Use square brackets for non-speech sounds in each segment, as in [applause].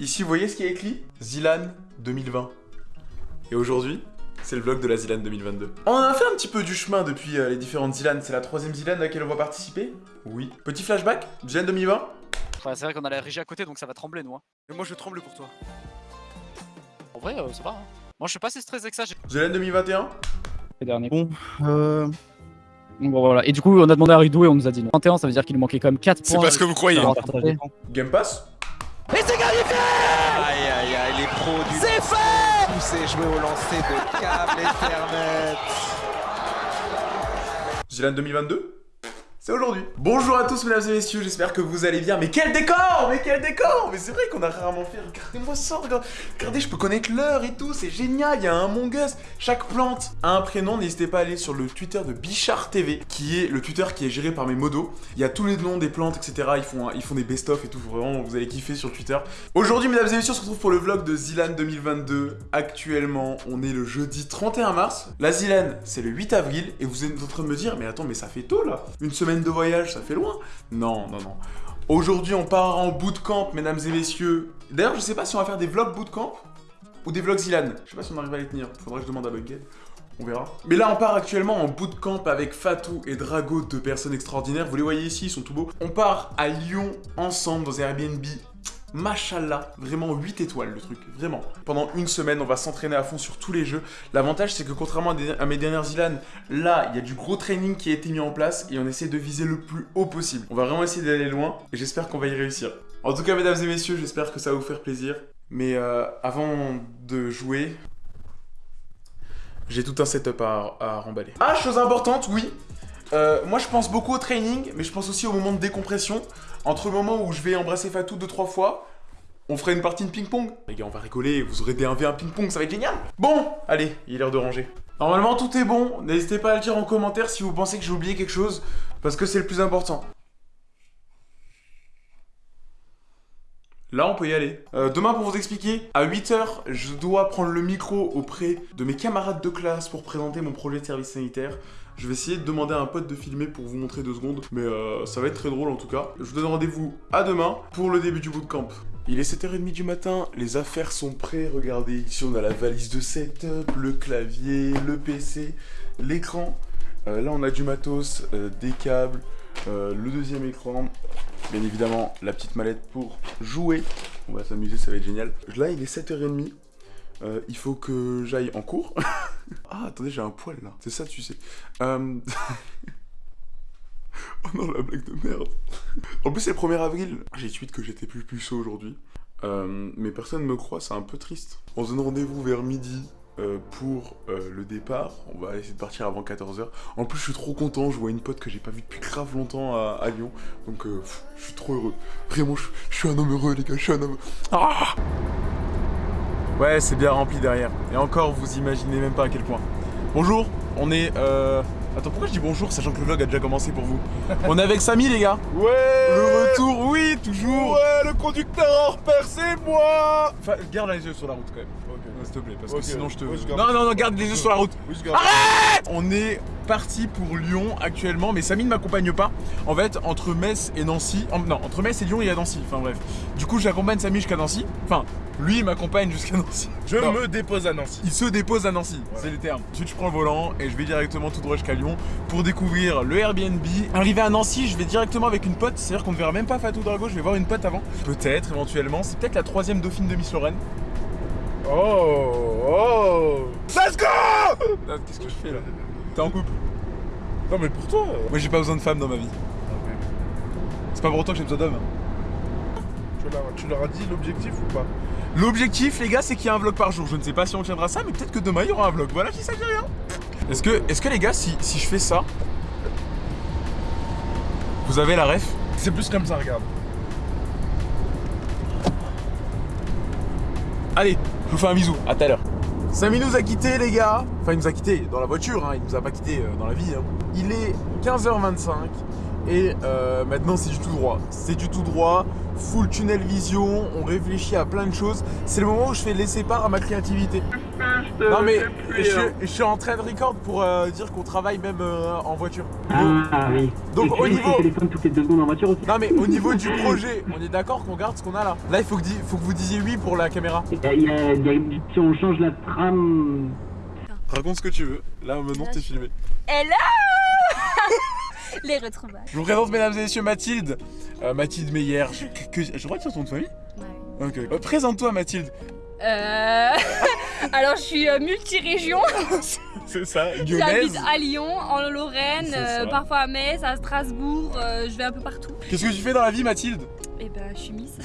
Ici, vous voyez ce qui est écrit? Zilan 2020. Et aujourd'hui, c'est le vlog de la Zilan 2022. On a fait un petit peu du chemin depuis euh, les différentes Zilan. C'est la troisième Zilan à laquelle on va participer? Oui. Petit flashback? Zilan 2020 Ouais, c'est vrai qu'on a la régie à côté donc ça va trembler nous. hein. Et moi je tremble pour toi. En vrai, euh, ça va. Hein. Moi je suis pas assez stressé que ça. j'ai- Zilan 2021 Les derniers. Bon, euh... Bon voilà, et du coup on a demandé à Ridou et on nous a dit non. 21 ça veut dire qu'il nous manquait quand même 4 points. C'est pas ce que vous croyez. Game Pass Et c'est qualifié Aïe aïe aïe, les pros du. C'est fait poussé joué au lancer de câble Ethernet. Zilan 2022 c'est aujourd'hui. Bonjour à tous mesdames et messieurs, j'espère que vous allez bien. Mais quel décor Mais quel décor Mais c'est vrai qu'on a rarement fait. Regardez-moi ça, regardez. Je peux connaître l'heure et tout, c'est génial. Il y a un Among Us. Chaque plante a un prénom. N'hésitez pas à aller sur le Twitter de Bichard TV, qui est le Twitter qui est géré par mes modos. Il y a tous les noms des plantes, etc. Ils font, ils font des best-of et tout. Vraiment, vous allez kiffer sur Twitter. Aujourd'hui, mesdames et messieurs, on se retrouve pour le vlog de Zilan 2022. Actuellement, on est le jeudi 31 mars. La Zilan, c'est le 8 avril. Et vous êtes en train de me dire, mais attends, mais ça fait tôt là. Une semaine de voyage, ça fait loin. Non, non, non. Aujourd'hui, on part en bootcamp, mesdames et messieurs. D'ailleurs, je sais pas si on va faire des vlogs bootcamp ou des vlogs Zilan. Je sais pas si on arrive à les tenir. Faudrait que je demande à Bugged. On verra. Mais là, on part actuellement en bootcamp avec Fatou et Drago, deux personnes extraordinaires. Vous les voyez ici, ils sont tout beaux. On part à Lyon ensemble dans Airbnb. Machallah, vraiment 8 étoiles le truc, vraiment. Pendant une semaine, on va s'entraîner à fond sur tous les jeux. L'avantage, c'est que contrairement à, mes dernières Zilan, là, il y a du gros training qui a été mis en place et on essaie de viser le plus haut possible. On va vraiment essayer d'aller loin et j'espère qu'on va y réussir. En tout cas, mesdames et messieurs, j'espère que ça va vous faire plaisir. Mais euh, avant de jouer, j'ai tout un setup à, à remballer. Ah, chose importante, oui. Euh, moi, je pense beaucoup au training, mais je pense aussi au moment de décompression. Entre le moment où je vais embrasser Fatou deux trois fois, on ferait une partie de ping-pong. Les gars, on va rigoler, vous aurez des 1v1 ping-pong, ça va être génial. Bon, allez, il est l'heure de ranger. Normalement, tout est bon. N'hésitez pas à le dire en commentaire si vous pensez que j'ai oublié quelque chose, parce que c'est le plus important. Là, on peut y aller. Euh, demain, pour vous expliquer, à 8h, je dois prendre le micro auprès de mes camarades de classe pour présenter mon projet de service sanitaire. Je vais essayer de demander à un pote de filmer pour vous montrer deux secondes, mais euh, ça va être très drôle en tout cas. Je vous donne rendez-vous à demain pour le début du bootcamp. Il est 7h30 du matin, les affaires sont prêtes, regardez, ici on a la valise de setup, le clavier, le PC, l'écran. Euh, là on a du matos, des câbles, le deuxième écran, bien évidemment la petite mallette pour jouer. On va s'amuser, ça va être génial. Là il est 7h30, euh, il faut que j'aille en cours. [laughs] ah attendez j'ai un poil là, c'est ça tu sais. Euh, [laughs] oh non la blague de merde. en plus c'est le 1er avril. J'ai tweet que j'étais plus puceau aujourd'hui. Euh, mais personne me croit, c'est un peu triste. On se donne rendez-vous vers midi euh, pour euh, le départ. On va essayer de partir avant 14h. En plus, je suis trop content. Je vois une pote que j'ai pas vue depuis grave longtemps à, Lyon. Donc, euh, je suis trop heureux. Vraiment, je, je suis un homme heureux, les gars. Je suis un homme. Ah ouais, c'est bien rempli derrière. Et encore, vous imaginez même pas à quel point. Bonjour, on est. Attends, pourquoi je dis bonjour sachant que le vlog a déjà commencé pour vous On est avec Samy, les gars. Ouais Le retour, oui, toujours. Ouais, le conducteur en repère, c'est moi Enfin, garde les yeux sur la route quand même. S'il te plaît, parce Ok. que sinon je te. Oui, je garde. non, non, non, garde les yeux sur la route. Oui, je garde. On est parti pour Lyon actuellement, mais Samy ne m'accompagne pas. En fait, entre Metz et Nancy. en- non, entre Metz et Lyon, il y a Nancy. Enfin bref. Du coup, j'accompagne Samy jusqu'à Nancy. Enfin, lui il m'accompagne jusqu'à Nancy. Je Non. me dépose à Nancy. Il se dépose à Nancy, c'est les termes. Ensuite, je prends le volant et je vais directement tout droit jusqu'à Lyon pour découvrir le Airbnb. Arrivé à Nancy, je vais directement avec une pote, c'est-à-dire qu'on ne verra même pas Fatou Drago, je vais voir une pote avant. Peut-être, éventuellement, c'est peut-être la troisième dauphine de Miss Lorraine. Oh, oh Let's go Qu'est-ce que je fais là? T'es en couple Non, mais pour toi Moi, j'ai pas besoin de femme dans ma vie. C'est pas pour autant que j'ai besoin d'hommes. tu leur, as dit l'objectif ou pas? L'objectif, les gars, c'est qu'il y a un vlog par jour. Je ne sais pas si on tiendra ça, mais peut-être que demain il y aura un vlog. Voilà, qui ça, dit rien. Est-ce que, est-ce que les gars, si, si je fais ça, vous avez la ref? C'est plus comme ça, regarde. Allez, je vous fais un bisou, à tout à l'heure. Samy nous a quittés les gars. Enfin il nous a quittés dans la voiture, hein. il nous a pas quittés euh, dans la vie. hein. Il est 15h25 et euh, maintenant c'est du tout droit. C'est du tout droit, full tunnel vision, on réfléchit à plein de choses. C'est le moment où je fais laisser part à ma créativité. Euh, Non mais puis, je, suis- je suis en train de record pour euh, dire qu'on travaille même euh, en voiture. Ah oui. Donc, Et tu au niveau- ton téléphone toutes les deux secondes en voiture aussi. Non mais au niveau [laughs] du projet, on est d'accord qu'on garde ce qu'on a là? Là il faut que, di- faut que vous disiez oui pour la caméra. Il y a- il y a- si on change la trame, Raconte ce que tu veux. Là maintenant t'es filmé. Hello [laughs] Les retrouvailles. Je vous présente mesdames et messieurs Mathilde. Euh, Mathilde Meyer. Je, que- je crois que c'est ton nom de famille Ok. Euh, Présente-toi Mathilde. Euh... [laughs] Alors, je suis euh, multi-région. [laughs] C'est ça, J'habite à Lyon, en Lorraine, euh, parfois à Metz, à Strasbourg. euh, je vais un peu partout. Qu'est-ce que tu fais dans la vie Mathilde? Et ben, je suis Miss.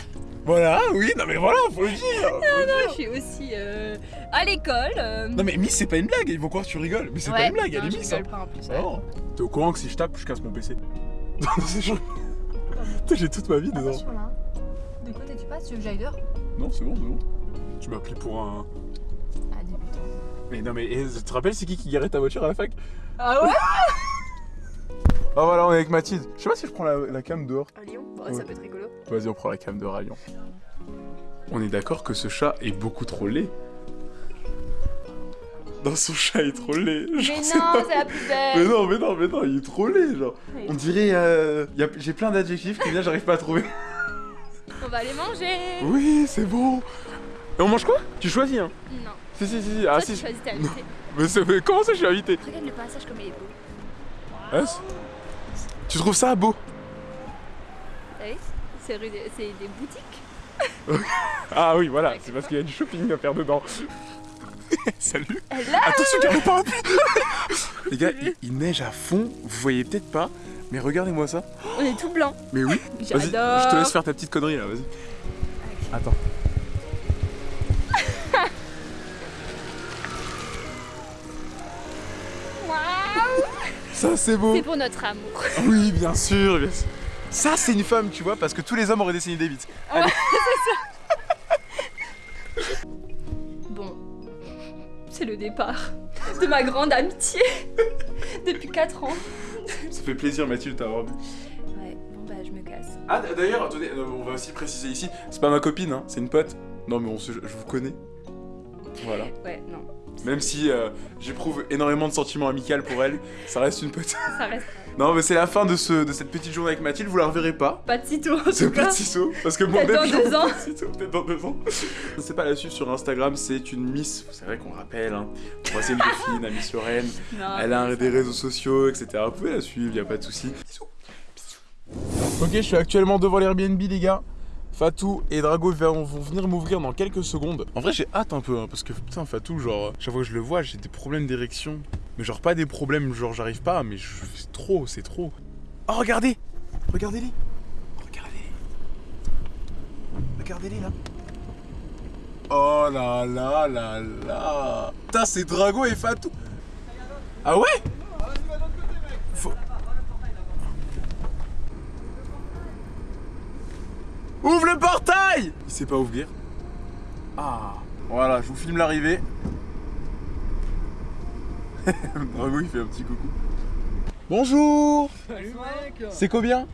Voilà, oui, non mais voilà, faut le dire. faut le dire. Je suis aussi euh, à l'école. euh, Non mais Miss c'est pas une blague, ils vont croire que tu rigoles. Mais c'est pas une blague, elle non, est je Miss. hein. pas en plus. Oh. T'es au courant que si je tape, je casse mon PC [laughs] Non, c'est chaud. J'ai toute ma vie dedans. Attention là. De côté tu passes, tu veux que j'aille dehors Non, c'est bon, c'est bon. Tu m'as appelé pour un. Mais non, mais tu te rappelles, c'est qui qui garait ta voiture à la fac? Ah ouais? [laughs] Ah voilà, on est avec Mathilde. Je sais pas si je prends la, la cam dehors. À Lyon? Ouais. Ça peut être rigolo. Vas-y, on prend la cam dehors à Lyon. On est d'accord que ce chat est beaucoup trop laid. Non, son chat est trop laid. Mais non, c'est la plus Mais belle. non, mais non, mais non, il est trop laid, genre. On dirait. Euh... y a- J'ai plein d'adjectifs qui viennent, j'arrive pas à trouver. On va les manger. Oui, c'est bon. Et on mange quoi? Tu choisis, hein? Non. Si, si, si. Ah, Toi, tu si. choisis ta invité. [laughs] Mais, c'est- mais comment ça, je suis invité Regarde le passage comme il est beau. Hein Tu trouves ça beau T'as vu C'est rue des- c'est des boutiques. Ah oui, voilà, c'est parce qu'il y a du shopping à faire dedans. [laughs] Salut là Attention, il y a pas Les gars, il, il neige à fond, vous voyez peut-être pas, mais regardez-moi ça. On est tout blanc. Mais oui, [laughs] vas-y, J'adore. je te laisse faire ta petite connerie là, vas-y. Attends. Ça, c'est beau C'est pour notre amour. Oui, bien sûr, bien sûr. Ça, c'est une femme, tu vois, parce que tous les hommes auraient dessiné des bites. [laughs] Bon, c'est le départ de ma grande amitié depuis 4 ans. Ça fait plaisir, Mathilde, t'avoir vu. Ouais, bon bah je me casse. Ah, d'ailleurs, attendez, euh, on va aussi préciser ici, c'est pas ma copine, hein, c'est une pote. Non, mais on se, je vous connais. Voilà. Ouais, non, Même si euh, j'éprouve énormément de sentiments amicaux pour elle, ça reste une ça reste [laughs] Non, mais c'est la fin de, ce, de cette petite journée avec Mathilde, vous la reverrez pas. pas de sitôt en pas de parce que moi Peut-être dans deux [laughs] ans. Peut-être dans deux ans. C'est pas la suivre sur Instagram, c'est une Miss, c'est vrai qu'on rappelle, hein, troisième dauphine à Miss Lorraine. [laughs] Non, Elle a un- des réseaux sociaux, etc. Vous pouvez la suivre, y a pas de souci. Ok, je suis actuellement devant l'Airbnb, les gars. Fatou et Drago vont venir m'ouvrir dans quelques secondes. En vrai, j'ai hâte un peu, hein, parce que putain, Fatou, genre, chaque fois que je le vois, j'ai des problèmes d'érection. Mais genre, pas des problèmes, genre, j'arrive pas, mais je... c'est trop, c'est trop. Oh, regardez! Regardez-les! Regardez-les! Regardez-les, là! Oh là là là là! Putain, c'est Drago et Fatou! Ah ouais? Faut- Ouvre le portail Il sait pas ouvrir. Ah Voilà, je vous filme l'arrivée. [laughs] Drago, il fait un petit coucou. Bonjour Salut mec C'est combien?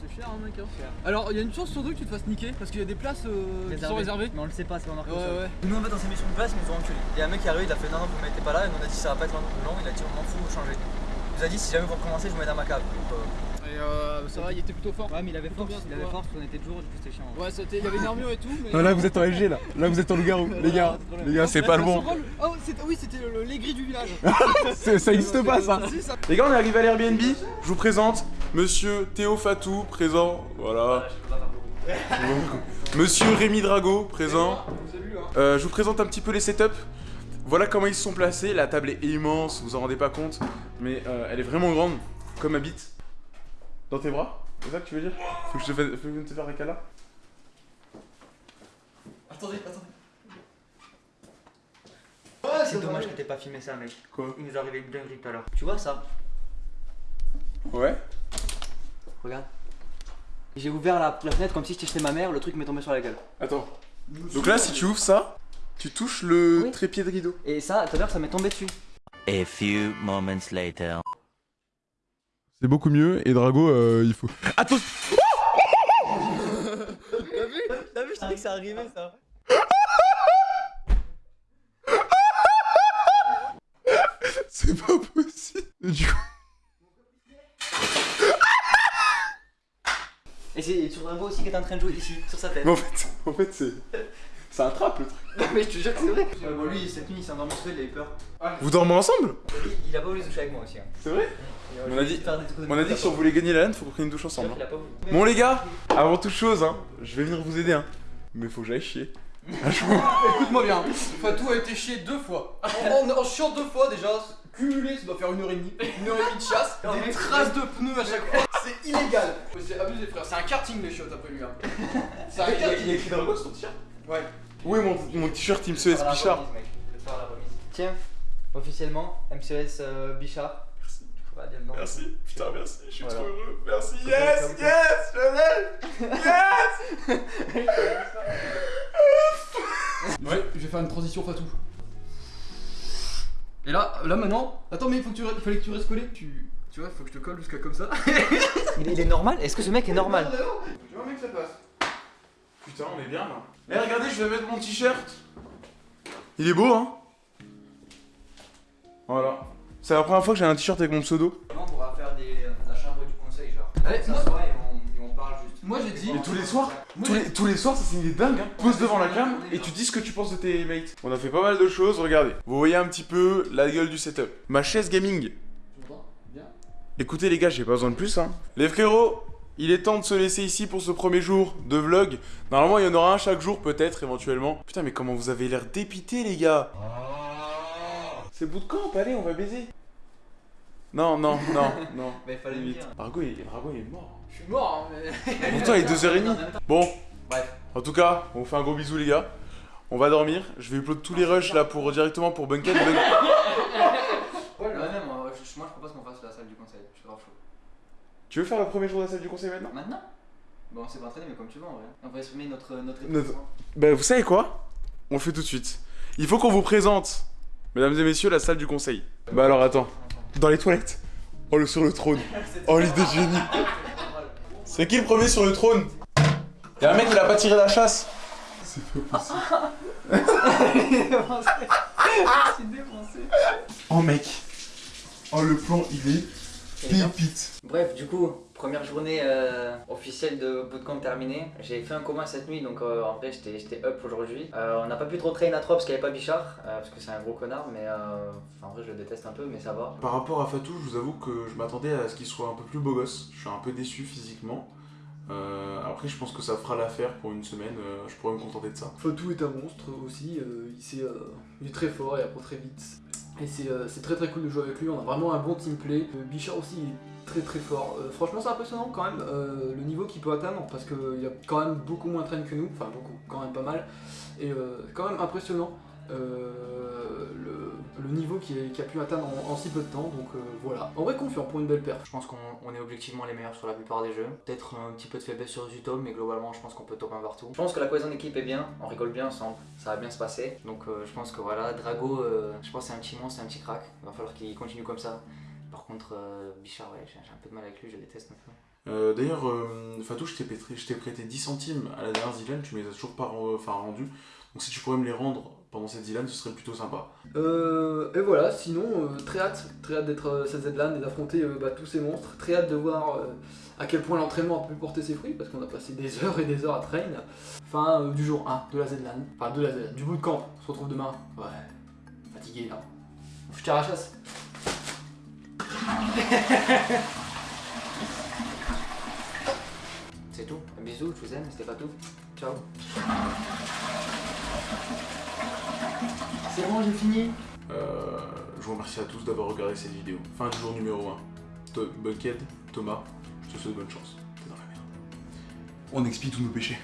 C'est cher hein mec hein. Alors il y a une chance sur deux que tu te fasses niquer parce qu'il y a des places euh, qui sont réservées. Mais on le sait pas, c'est pas marqué Ouais ouais. Nous en fait on s'est mis sur une place, ils nous ont enculé. Il y a un mec qui est arrivé, il a fait non non vous mettez pas là et nous on a dit ça va pas être long, il a dit on m'en fout, vous changez. Il nous a dit si jamais vous recommencez je vous mets dans ma cave. Donc, euh, Et euh, ça va, il était plutôt fort. Ouais mais il avait force, Bien, il avait force, on était toujours, du coup c'était chiant. Ouais, c'était- il y avait une armure et tout. Mais... Non, là vous êtes en LG là. Là vous êtes en loup-garou. [laughs] Les gars, les gars, c'est pas le bon. rôle- Oh, oui, c'était l'aigri du village. [laughs] Ça existe pas ça. Les gars, on est arrivé à l'Airbnb. Je vous présente Monsieur Théo Fatou, présent. Voilà. Monsieur Rémi Drago, présent. Euh, je vous présente un petit peu les setups. Voilà comment ils se sont placés. La table est immense, vous vous en rendez pas compte. Mais euh, elle est vraiment grande, comme ma bite. Dans tes bras C'est ça que tu veux dire Faut que je te fasse, faut que je te faire un câlin Attendez, attendez. c'est dommage que t'aies pas filmé ça mec. Quoi Il nous est arrivé une dinguerie tout à l'heure. Tu vois ça Ouais Regarde. J'ai ouvert la, la fenêtre comme si j'étais chez ma mère, le truc m'est tombé sur la gueule. Attends. Donc là, si tu ouvres ça, tu touches le Oui. trépied de rideau. Et ça, tout à l'heure ça m'est tombé dessus. A few moments later. C'est beaucoup mieux. Et Drago, euh, il faut. Attends T'as vu T'as vu, je que ça arrivait ça. C'est pas possible. Du coup. Et c'est sur Drago aussi qui est en train de jouer ici, sur sa tête. En fait, en fait c'est. C'est un trap le truc. [laughs] Non mais je te jure que c'est vrai. bon, lui, cette nuit, il s'est endormi seul, il avait peur. Vous dormez ensemble? Il, il a pas voulu se toucher avec moi aussi. Hein. C'est vrai? On a dit- On a que si on voulait gagner la LAN, faut qu'on prenne une douche ensemble. Il hein. a pas voulu. Bon les gars, avant toute chose, hein, je vais venir vous aider. Hein. Mais faut que j'aille chier. [laughs] Écoute-moi bien, Fatou a été chier deux fois. En, en, en chiant deux fois déjà, cumulé, ça doit faire une heure et demie. Une heure et demie de chasse, des traces de pneus à chaque fois. C'est illégal. C'est abusé, frère. C'est un karting les chiottes après lui. Hein. [laughs] C'est un karting. écrit Drago sur ton t-shirt Ouais. Oui, mon, mon t-shirt la Bichard. remise, mec. La remise. Tiens, officiellement, MCS euh, Bichard. Merci. Merci, putain, merci, je suis Voilà. trop heureux. Merci, yes, yes, je l'ai. Yes Ouais, je vais faire une transition Fatou. Et là, là maintenant, attends mais il faut que tu, il fallait que tu restes collé. Tu, tu vois, faut que je te colle jusqu'à comme ça. Il, il est normal Est-ce que ce mec est normal? Tu vois mec, ça passe. Putain, on est bien là. Mais regardez, je vais mettre mon t-shirt. Il est beau, hein Voilà. C'est la première fois que j'ai un t-shirt avec mon pseudo. On pourra faire des, euh, la chambre du conseil, genre Allez, On moi- et on, et on parle juste. Moi j'ai dit. Et tous les soirs tous les, tous les soirs, ça c'est une idée dingue, hein. Pose devant la cam et tu dis ce que tu penses de tes mates. On a fait pas mal de choses, regardez. Vous voyez un petit peu la gueule du setup. Ma chaise gaming. Tu m'entends? Bien? Écoutez les gars, j'ai pas besoin de plus, hein. Les frérots, il est temps de se laisser ici pour ce premier jour de vlog. Normalement, il y en aura un chaque jour, peut-être, éventuellement. Putain, mais comment vous avez l'air dépité, les gars C'est bootcamp, allez, on va baiser. Non, non, non, [laughs] non. Bah, il fallait dire. Margot, il, Margot, il est mort. Je suis mort, hein, mais. Pourtant, il est 2h30. Bon, Bref. en tout cas, on vous fait un gros bisou, les gars. On va dormir. Je vais upload tous les rushs là pour directement pour Bunket. Bun- Ouais, même, moi, je, moi je propose qu'on fasse la salle du conseil. Je suis grave chaud. Tu veux faire le premier jour de la salle du conseil maintenant? Maintenant? Bon, on s'est pas entraîné, mais comme tu veux en vrai. On va exprimer notre, notre Notre-. Bah, vous savez quoi? On le fait tout de suite. Il faut qu'on vous présente, mesdames et messieurs, la salle du conseil. Bah alors attends. Dans les toilettes? Oh, le sur le trône. [laughs] Oh, l'idée de génie. C'est qui le premier sur le trône? Y'a un mec, il a pas tiré la chasse? C'est pas possible. [laughs] Je suis défoncé. Oh, mec. Oh, le plan, il est. pépite. Bref, du coup, première journée euh, officielle de bootcamp terminée. J'ai fait un coma cette nuit, donc euh, en vrai j'étais j'étais up aujourd'hui. Euh, on n'a pas pu trop train à trop parce qu'il n'y avait pas Bichard, euh, parce que c'est un gros connard, mais euh, enfin, en vrai je le déteste un peu, mais ça va. Par rapport à Fatou, je vous avoue que je m'attendais à ce qu'il soit un peu plus beau gosse. Je suis un peu déçu physiquement. Euh, après, je pense que ça fera l'affaire pour une semaine. euh, je pourrais me contenter de ça. Fatou est un monstre aussi, euh, il, sait, euh, il est très fort, il apprend très vite. Et c'est euh, c'est très très cool de jouer avec lui, on a vraiment un bon team play. Euh, Bichard aussi il est très très fort. Euh, franchement c'est impressionnant quand même le niveau qu'il peut atteindre parce qu'il a quand même beaucoup moins train que nous, enfin beaucoup, quand même pas mal. Et quand même impressionnant niveau qu'il a, pu atteindre en, en si peu de temps, donc euh, voilà. En vrai confiant pour une belle perf. Je pense qu'on on est objectivement les meilleurs sur la plupart des jeux. Peut-être un petit peu de faiblesse sur Zutom, mais globalement je pense qu'on peut top 1 partout. Je pense que la cohésion d'équipe est bien, on rigole bien ensemble, ça va bien se passer. Donc euh, je pense que voilà, Drago, euh, je pense que c'est un petit monstre, c'est un petit crack. Il va falloir qu'il continue comme ça. Par contre, euh, Bichard, ouais, j'ai un peu de mal avec lui, je déteste un peu. Euh, D'ailleurs, euh, Fatou, je t'ai prêté, je t'ai prêté 10 centimes à la dernière Zilan. Tu me les as toujours pas enfin, rendus. Donc, si tu pourrais me les rendre pendant cette Zilan, ce serait plutôt sympa. Euh, et voilà, sinon, euh, très hâte, très hâte d'être euh, cette Z-LAN et d'affronter euh, bah, tous ces monstres. Très hâte de voir euh, à quel point l'entraînement a pu porter ses fruits, parce qu'on a passé des [laughs] heures et des heures à train. Fin euh, du jour 1 de la Z-LAN, enfin de la Z du bootcamp. On se retrouve demain. Ouais, fatigué là. Je tire à la chasse. C'est tout. Un bisou, je vous aime, c'était pas tout. Ciao. C'est bon, j'ai fini. Euh, je vous remercie à tous d'avoir regardé cette vidéo. Fin du jour numéro 1. To- Buckhead, Thomas, je te souhaite bonne chance. T'es dans la merde. On expie tous nos péchés.